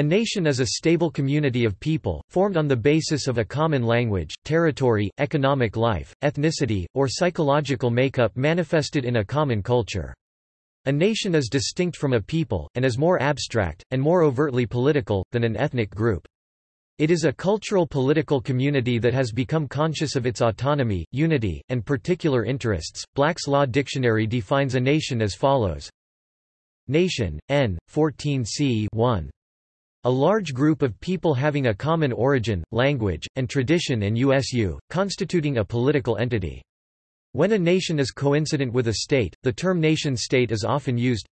A nation is a stable community of people, formed on the basis of a common language, territory, economic life, ethnicity, or psychological makeup manifested in a common culture. A nation is distinct from a people, and is more abstract, and more overtly political, than an ethnic group. It is a cultural political community that has become conscious of its autonomy, unity, and particular interests. Black's Law Dictionary defines a nation as follows Nation, N. 14 c 1. A large group of people having a common origin, language, and tradition and USU, constituting a political entity. When a nation is coincident with a state, the term nation-state is often used.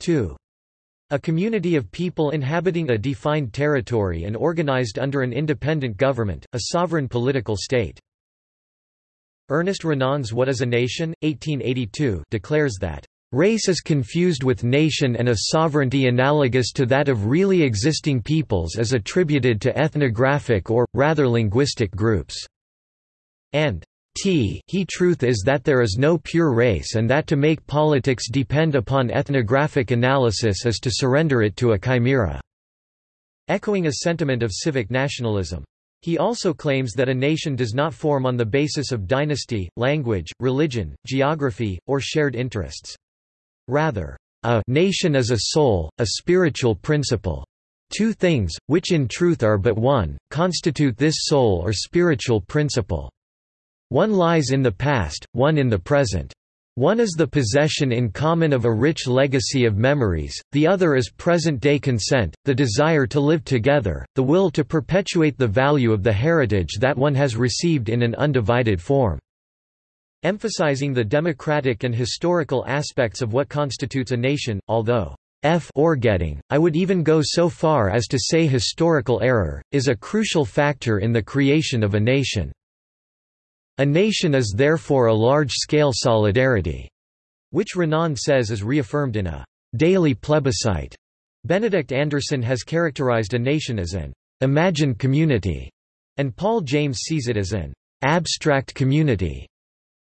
2. A community of people inhabiting a defined territory and organized under an independent government, a sovereign political state. Ernest Renan's What is a Nation? 1882 declares that Race is confused with nation and a sovereignty analogous to that of really existing peoples is attributed to ethnographic or, rather linguistic groups. And T he truth is that there is no pure race and that to make politics depend upon ethnographic analysis is to surrender it to a chimera." Echoing a sentiment of civic nationalism. He also claims that a nation does not form on the basis of dynasty, language, religion, geography, or shared interests. Rather, a nation is a soul, a spiritual principle. Two things, which in truth are but one, constitute this soul or spiritual principle. One lies in the past, one in the present. One is the possession in common of a rich legacy of memories, the other is present-day consent, the desire to live together, the will to perpetuate the value of the heritage that one has received in an undivided form. Emphasizing the democratic and historical aspects of what constitutes a nation, although F or getting, I would even go so far as to say historical error, is a crucial factor in the creation of a nation. A nation is therefore a large-scale solidarity, which Renan says is reaffirmed in a daily plebiscite. Benedict Anderson has characterized a nation as an imagined community, and Paul James sees it as an abstract community.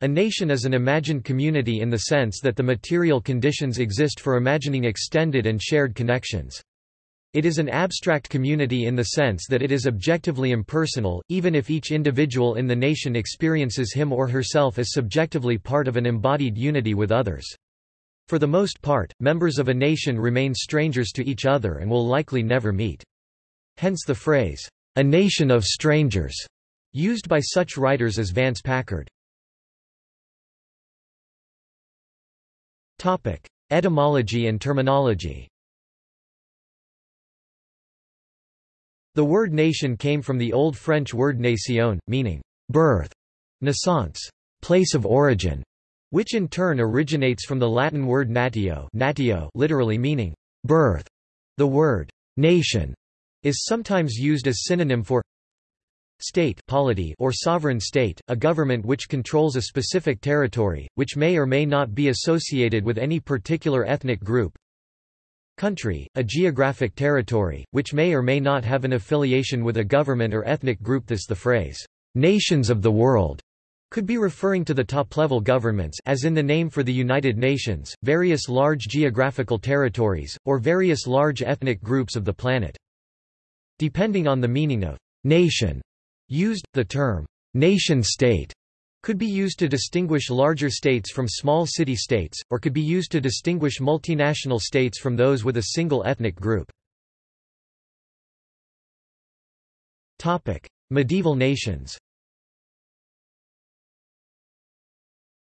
A nation is an imagined community in the sense that the material conditions exist for imagining extended and shared connections. It is an abstract community in the sense that it is objectively impersonal, even if each individual in the nation experiences him or herself as subjectively part of an embodied unity with others. For the most part, members of a nation remain strangers to each other and will likely never meet. Hence the phrase, a nation of strangers, used by such writers as Vance Packard. Topic: Etymology and terminology. The word nation came from the Old French word nation, meaning birth, naissance, place of origin, which in turn originates from the Latin word natio, natio literally meaning birth. The word nation is sometimes used as synonym for State polity or sovereign state, a government which controls a specific territory, which may or may not be associated with any particular ethnic group. Country, a geographic territory, which may or may not have an affiliation with a government or ethnic group This the phrase, "'nations of the world' could be referring to the top-level governments as in the name for the United Nations, various large geographical territories, or various large ethnic groups of the planet. Depending on the meaning of «nation», Used, the term, nation-state could be used to distinguish larger states from small city-states, or could be used to distinguish multinational states from those with a single ethnic group. Medieval nations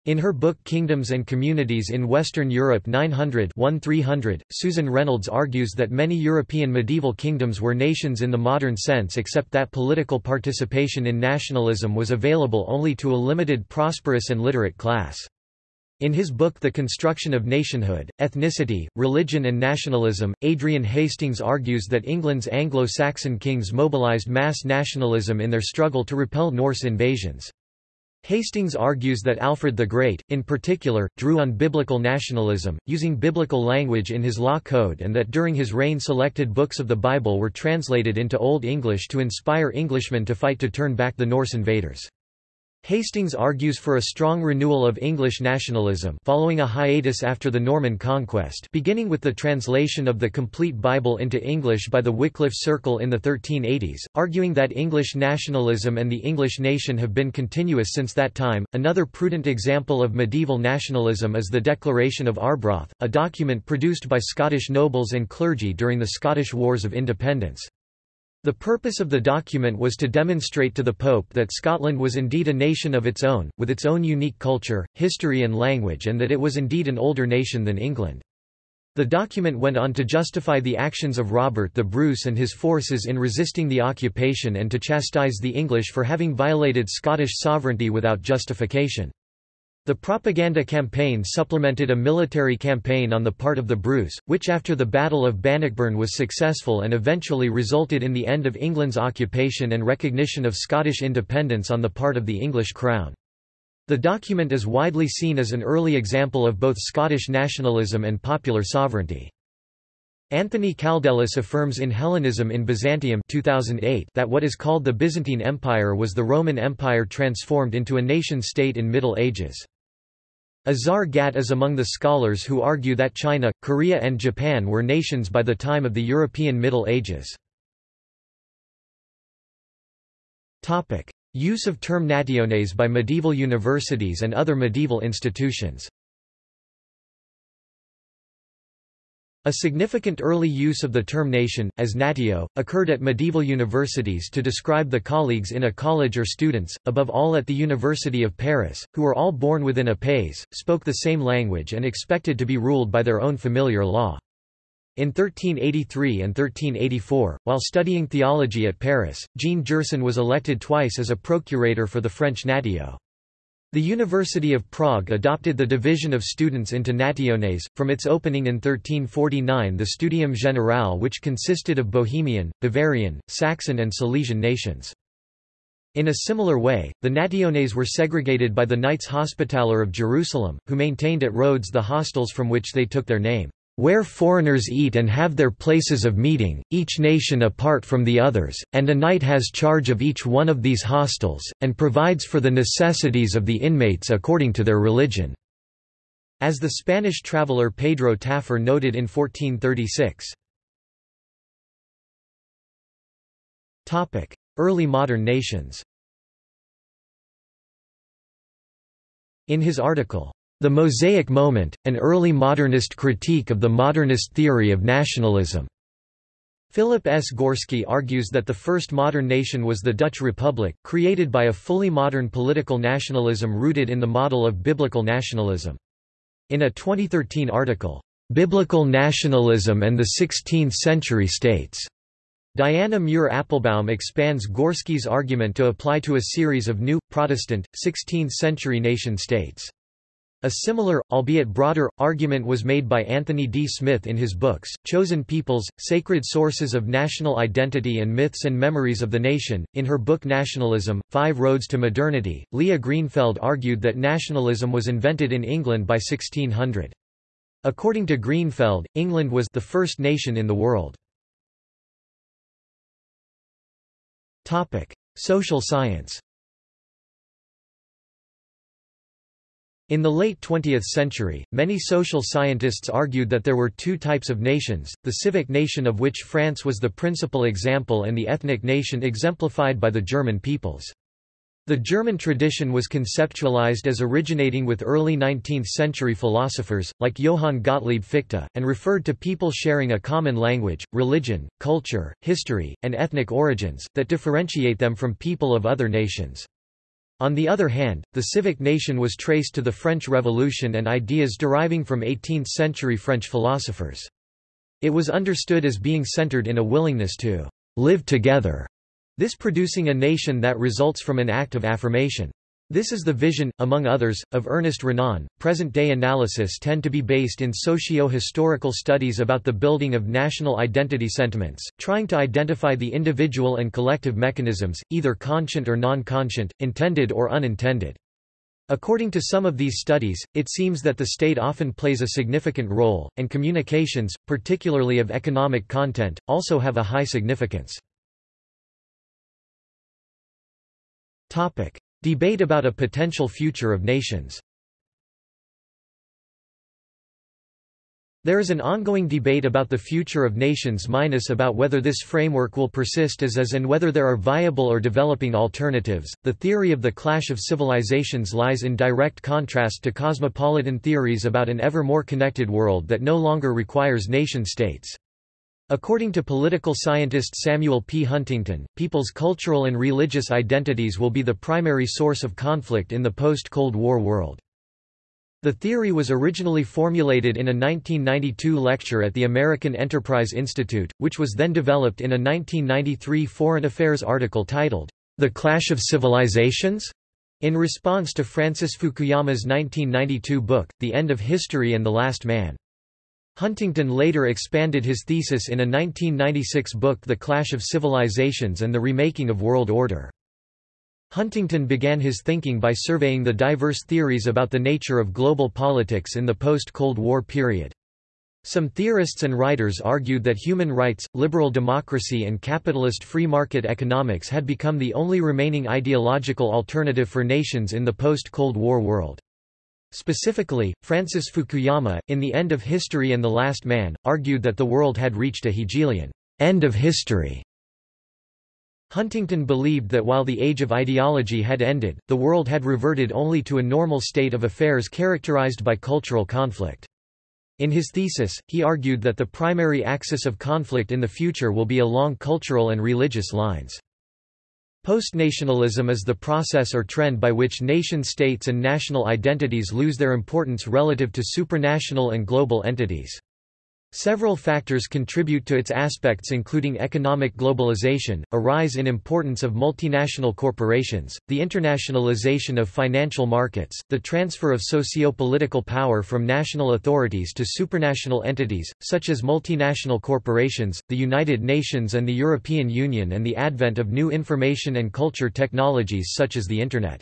In her book Kingdoms and Communities in Western Europe 900 1300, Susan Reynolds argues that many European medieval kingdoms were nations in the modern sense except that political participation in nationalism was available only to a limited prosperous and literate class. In his book The Construction of Nationhood, Ethnicity, Religion and Nationalism, Adrian Hastings argues that England's Anglo-Saxon kings mobilized mass nationalism in their struggle to repel Norse invasions. Hastings argues that Alfred the Great, in particular, drew on biblical nationalism, using biblical language in his law code and that during his reign selected books of the Bible were translated into Old English to inspire Englishmen to fight to turn back the Norse invaders. Hastings argues for a strong renewal of English nationalism following a hiatus after the Norman conquest beginning with the translation of the complete Bible into English by the Wycliffe Circle in the 1380s, arguing that English nationalism and the English nation have been continuous since that time. Another prudent example of medieval nationalism is the Declaration of Arbroath, a document produced by Scottish nobles and clergy during the Scottish Wars of Independence. The purpose of the document was to demonstrate to the Pope that Scotland was indeed a nation of its own, with its own unique culture, history and language and that it was indeed an older nation than England. The document went on to justify the actions of Robert the Bruce and his forces in resisting the occupation and to chastise the English for having violated Scottish sovereignty without justification. The propaganda campaign supplemented a military campaign on the part of the Bruce, which after the Battle of Bannockburn was successful and eventually resulted in the end of England's occupation and recognition of Scottish independence on the part of the English Crown. The document is widely seen as an early example of both Scottish nationalism and popular sovereignty. Anthony Kaldellis affirms in Hellenism in Byzantium 2008 that what is called the Byzantine Empire was the Roman Empire transformed into a nation-state in Middle Ages. Azar Gat is among the scholars who argue that China, Korea and Japan were nations by the time of the European Middle Ages. Use of term nationes by medieval universities and other medieval institutions A significant early use of the term nation, as natio, occurred at medieval universities to describe the colleagues in a college or students, above all at the University of Paris, who were all born within a pays, spoke the same language and expected to be ruled by their own familiar law. In 1383 and 1384, while studying theology at Paris, Jean Gerson was elected twice as a procurator for the French natio. The University of Prague adopted the division of students into nationes. From its opening in 1349, the Studium Generale, which consisted of Bohemian, Bavarian, Saxon, and Silesian nations. In a similar way, the nationes were segregated by the Knights Hospitaller of Jerusalem, who maintained at Rhodes the hostels from which they took their name where foreigners eat and have their places of meeting, each nation apart from the others, and a knight has charge of each one of these hostels, and provides for the necessities of the inmates according to their religion." As the Spanish traveller Pedro Tafur noted in 1436. Early modern nations In his article, the Mosaic Moment, an early modernist critique of the modernist theory of nationalism. Philip S. Gorski argues that the first modern nation was the Dutch Republic, created by a fully modern political nationalism rooted in the model of biblical nationalism. In a 2013 article, "'Biblical Nationalism and the Sixteenth-Century States' Diana Muir Appelbaum expands Gorski's argument to apply to a series of new, Protestant, 16th-century nation-states. A similar, albeit broader, argument was made by Anthony D. Smith in his books, Chosen Peoples, Sacred Sources of National Identity and Myths and Memories of the Nation. In her book Nationalism, Five Roads to Modernity, Liah Greenfeld argued that nationalism was invented in England by 1600. According to Greenfeld, England was the first nation in the world. Social science In the late 20th century, many social scientists argued that there were two types of nations, the civic nation of which France was the principal example and the ethnic nation exemplified by the German peoples. The German tradition was conceptualized as originating with early 19th-century philosophers, like Johann Gottlieb Fichte, and referred to people sharing a common language, religion, culture, history, and ethnic origins, that differentiate them from people of other nations. On the other hand, the civic nation was traced to the French Revolution and ideas deriving from 18th-century French philosophers. It was understood as being centered in a willingness to live together, this producing a nation that results from an act of affirmation. This is the vision, among others, of Ernest Renan. Present day analysis tend to be based in socio historical studies about the building of national identity sentiments, trying to identify the individual and collective mechanisms, either conscient or non conscient, intended or unintended. According to some of these studies, it seems that the state often plays a significant role, and communications, particularly of economic content, also have a high significance. Debate about a potential future of nations There is an ongoing debate about the future of nations minus about whether this framework will persist as is and whether there are viable or developing alternatives. The theory of the clash of civilizations lies in direct contrast to cosmopolitan theories about an ever more connected world that no longer requires nation-states. According to political scientist Samuel P. Huntington, people's cultural and religious identities will be the primary source of conflict in the post-Cold War world. The theory was originally formulated in a 1992 lecture at the American Enterprise Institute, which was then developed in a 1993 Foreign Affairs article titled, The Clash of Civilizations? in response to Francis Fukuyama's 1992 book, The End of History and the Last Man. Huntington later expanded his thesis in a 1996 book The Clash of Civilizations and the Remaking of World Order. Huntington began his thinking by surveying the diverse theories about the nature of global politics in the post-Cold War period. Some theorists and writers argued that human rights, liberal democracy and capitalist free market economics had become the only remaining ideological alternative for nations in the post-Cold War world. Specifically, Francis Fukuyama, in The End of History and the Last Man, argued that the world had reached a Hegelian end of history Huntington believed that while the age of ideology had ended, the world had reverted only to a normal state of affairs characterized by cultural conflict. In his thesis, he argued that the primary axis of conflict in the future will be along cultural and religious lines. Postnationalism is the process or trend by which nation-states and national identities lose their importance relative to supranational and global entities. Several factors contribute to its aspects including economic globalization, a rise in importance of multinational corporations, the internationalization of financial markets, the transfer of socio-political power from national authorities to supranational entities, such as multinational corporations, the United Nations and the European Union and the advent of new information and culture technologies such as the Internet.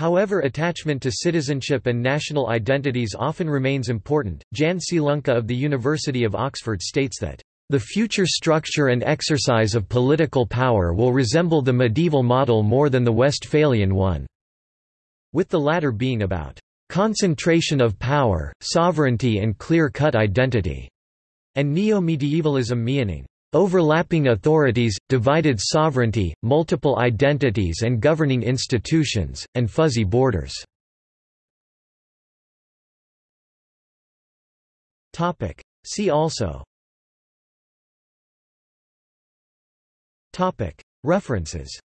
However attachment to citizenship and national identities often remains important. Jan Zielonka of the University of Oxford states that the future structure and exercise of political power will resemble the medieval model more than the Westphalian one, with the latter being about concentration of power, sovereignty and clear-cut identity, and neo-medievalism meaning Overlapping authorities, divided sovereignty, multiple identities and governing institutions, and fuzzy borders. See also. References.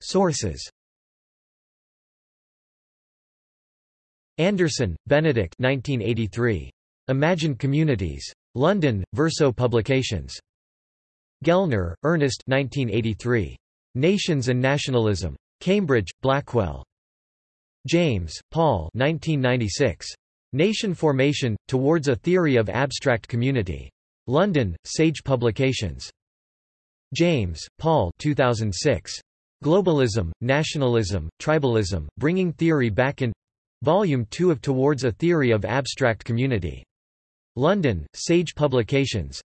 Sources. Anderson, Benedict 1983. Imagined Communities. London, Verso Publications. Gellner, Ernest 1983. Nations and Nationalism. Cambridge, Blackwell. James, Paul 1996. Nation Formation, Towards a Theory of Abstract Community. London, Sage Publications. James, Paul 2006. Globalism, Nationalism, Tribalism, Bringing Theory Back in Volume 2 of Towards a Theory of Abstract Community. London, Sage Publications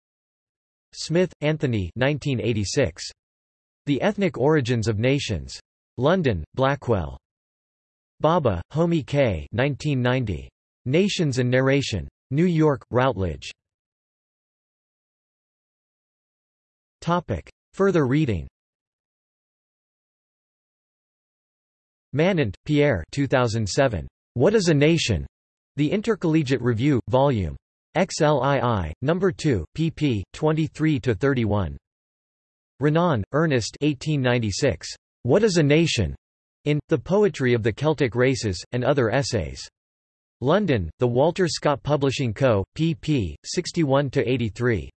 Smith, Anthony 1986. The Ethnic Origins of Nations. London, Blackwell. Bhabha, Homi K. 1990. Nations and Narration. New York, Routledge. Topic. Further reading Manent, Pierre 2007. What is a Nation? The Intercollegiate Review, Vol. XLII, No. 2, pp. 23–31. Renan, Ernest 1896. What is a Nation? In, The Poetry of the Celtic Races, and Other Essays. London, The Walter Scott Publishing Co., pp. 61–83.